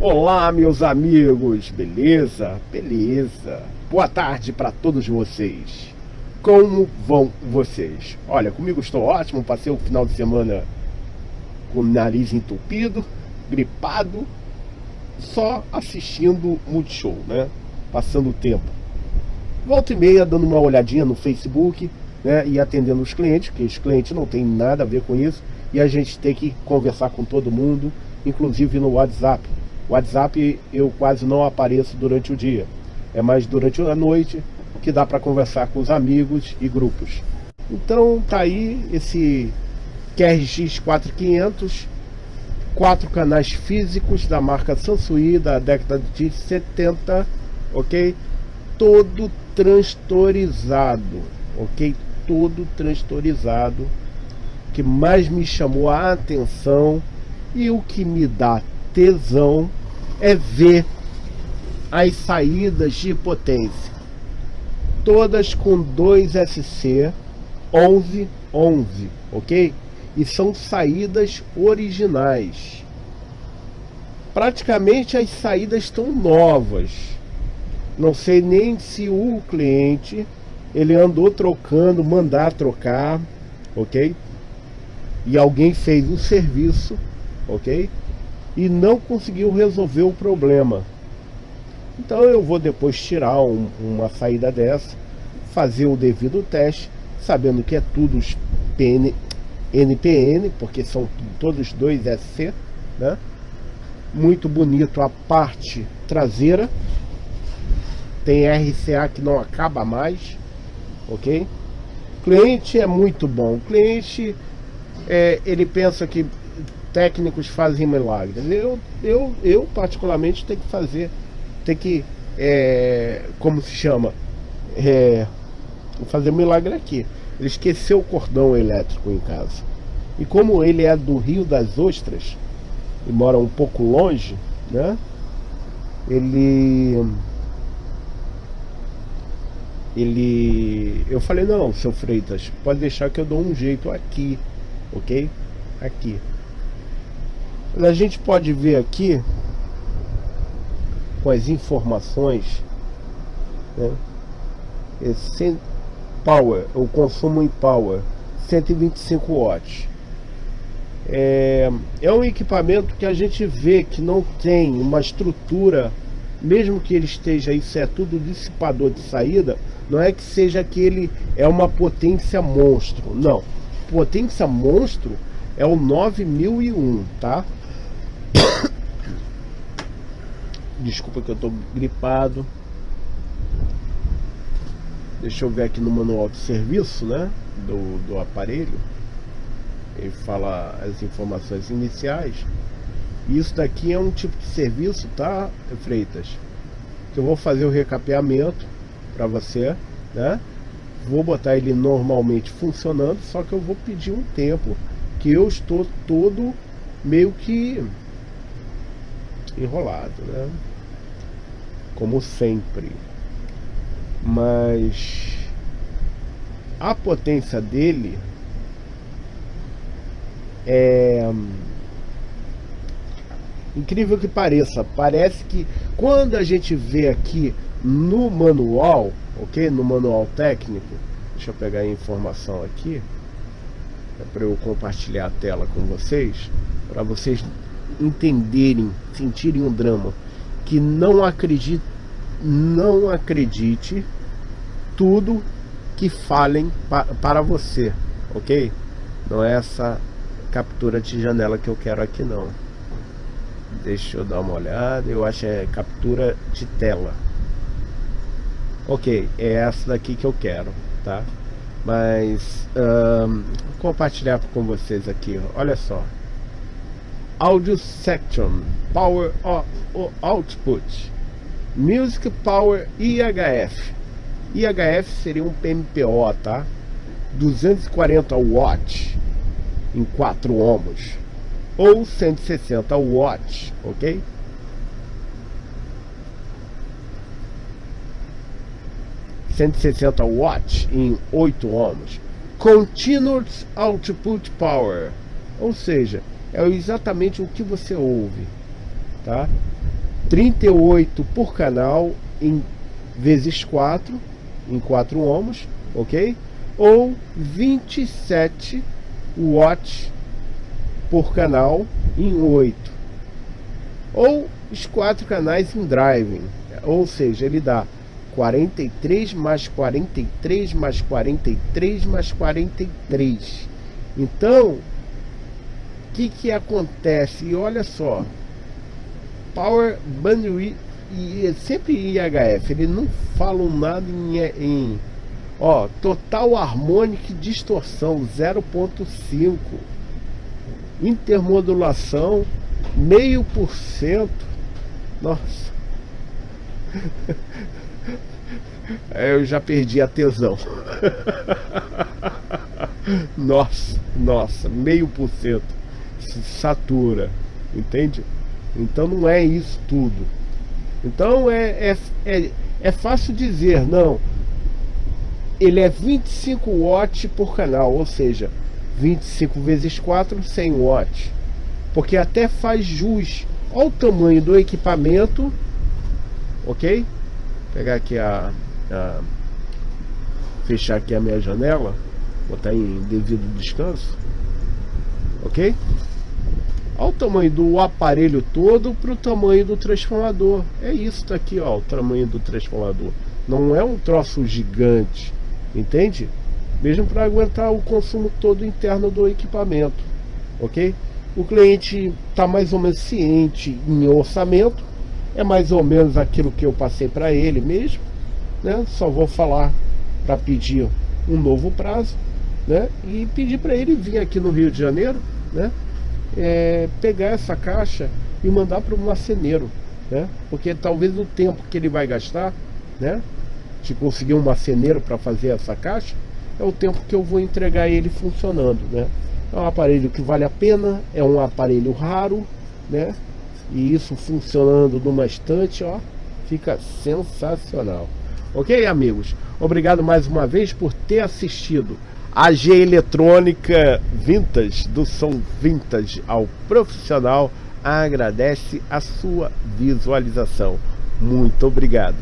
Olá, meus amigos, beleza? Beleza. Boa tarde para todos vocês. Como vão vocês? Olha, comigo estou ótimo, passei o final de semana com o nariz entupido, gripado, só assistindo Multishow, né? Passando o tempo. Volta e meia dando uma olhadinha no Facebook, né? E atendendo os clientes, que os clientes não tem nada a ver com isso, e a gente tem que conversar com todo mundo, inclusive no WhatsApp WhatsApp eu quase não apareço durante o dia. É mais durante a noite que dá para conversar com os amigos e grupos. Então tá aí esse QRX 4500, quatro canais físicos da marca Sansui da década de 70, ok? Todo transtorizado, ok? Todo transtorizado. O que mais me chamou a atenção e o que me dá tesão é ver as saídas de potência. Todas com 2 SC 1111, ok? E são saídas originais. Praticamente as saídas estão novas. Não sei nem se o cliente ele andou trocando, mandar trocar, ok? E alguém fez o serviço, ok? E não conseguiu resolver o problema. Então eu vou depois tirar um, uma saída dessa, fazer o devido teste, sabendo que é tudo PN, NPN, porque são todos dois SC, né? Muito bonito a parte traseira. Tem RCA que não acaba mais, ok? cliente é muito bom. O cliente, é, ele pensa que técnicos fazem milagres. Eu, eu, eu particularmente tenho que fazer, tem que, é, como se chama, é, fazer milagre aqui. Ele esqueceu o cordão elétrico em casa. E como ele é do Rio das Ostras e mora um pouco longe, né? Ele ele eu falei não, seu Freitas, pode deixar que eu dou um jeito aqui, OK? Aqui. A gente pode ver aqui com as informações né, esse power, o consumo em power 125 watts. É, é um equipamento que a gente vê que não tem uma estrutura mesmo que ele esteja isso é tudo dissipador de saída não é que seja que ele é uma potência monstro não. Potência monstro é o 9001 tá Desculpa que eu tô gripado. Deixa eu ver aqui no manual de serviço, né? Do, do aparelho. Ele fala as informações iniciais. Isso daqui é um tipo de serviço, tá, Freitas? Que eu vou fazer o recapeamento para você, né? Vou botar ele normalmente funcionando, só que eu vou pedir um tempo que eu estou todo meio que enrolado, né? Como sempre. Mas a potência dele é incrível que pareça, parece que quando a gente vê aqui no manual, ok? No manual técnico, deixa eu pegar a informação aqui, é para eu compartilhar a tela com vocês, para vocês entenderem, sentirem um drama, que não acredite, não acredite tudo que falem pa para você, ok? Não é essa captura de janela que eu quero aqui não. Deixa eu dar uma olhada, eu acho que é captura de tela. Ok, é essa daqui que eu quero, tá? Mas um, compartilhar com vocês aqui, olha só. Audio Section, Power Output, Music Power IHF. IHF seria um PMPO, tá? 240 watts em 4 ohms ou 160 watts, ok? ...160 watts em 8 ohms... ...Continuous Output Power... ...ou seja é exatamente o que você ouve, tá? 38 por canal em vezes 4 em 4 ohms, ok? Ou 27 watts por canal em 8 ou os quatro canais em driving ou seja, ele dá 43 mais 43 mais 43 mais 43 então que que acontece? E olha só Power Bandwidth e sempre IHF, ele não falam nada em, em ó, total harmônica e distorção 0.5 intermodulação meio por cento. Nossa. Eu já perdi a tesão. Nossa, nossa, meio por cento satura, entende? Então não é isso tudo. Então é, é, é, é fácil dizer, não, ele é 25 watts por canal, ou seja, 25 vezes 4, 100 watts. Porque até faz jus ao tamanho do equipamento, ok? Vou pegar aqui a, a fechar aqui a minha janela, botar em devido descanso, ok? Olha o tamanho do aparelho todo para o tamanho do transformador. É isso daqui, ó, o tamanho do transformador. Não é um troço gigante, entende? Mesmo para aguentar o consumo todo interno do equipamento, ok? O cliente está mais ou menos ciente em orçamento, é mais ou menos aquilo que eu passei para ele mesmo, né? Só vou falar para pedir um novo prazo, né? E pedir para ele vir aqui no Rio de Janeiro, né? é, pegar essa caixa e mandar para o marceneiro, né? Porque talvez o tempo que ele vai gastar, né? De conseguir um marceneiro para fazer essa caixa, é o tempo que eu vou entregar ele funcionando, né? É um aparelho que vale a pena, é um aparelho raro, né? E isso funcionando numa estante, ó, fica sensacional. Ok, amigos? Obrigado mais uma vez por ter assistido. AG Eletrônica Vintage, do som vintage ao profissional, agradece a sua visualização. Muito obrigado.